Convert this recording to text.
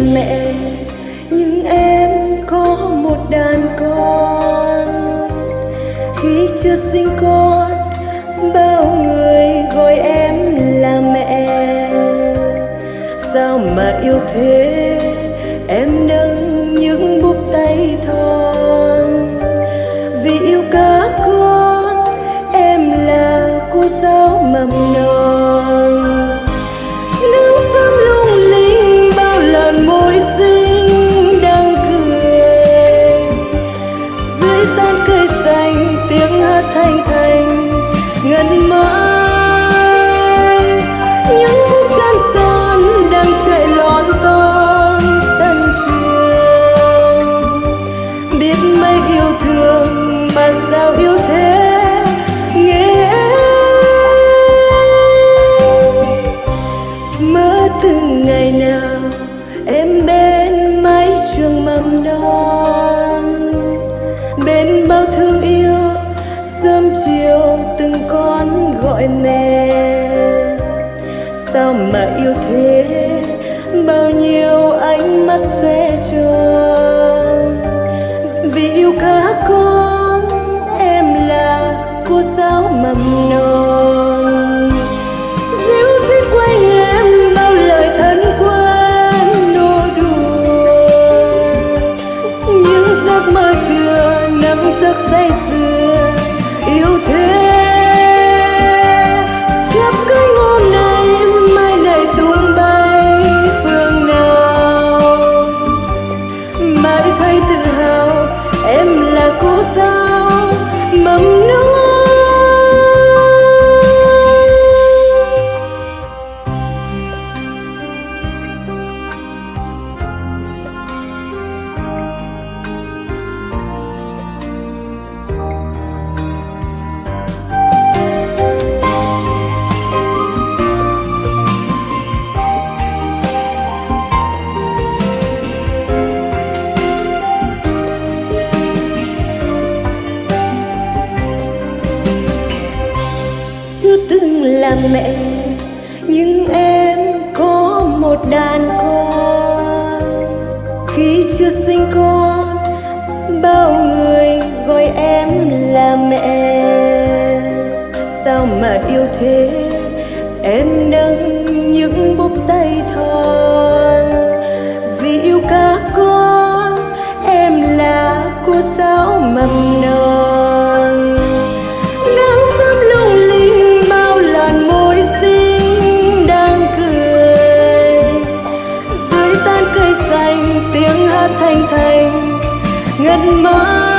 mẹ, nhưng em có một đàn con. Khi chưa sinh con, bao người gọi em là mẹ. Sao mà yêu thế, em nâng những búp biết mấy yêu thương mà sao yêu thế? Nghe mơ từng ngày nào em bên mái trường mầm non? Bên bao thương yêu sớm chiều từng con gọi mẹ. Sao mà yêu thế? Bao nhiêu ánh mắt sẽ tròn vì yêu các con. Là mẹ, nhưng em có một đàn con khi chưa sinh con, bao người gọi em là mẹ. Sao mà yêu thế, em nâng thanh thành ngân mãi.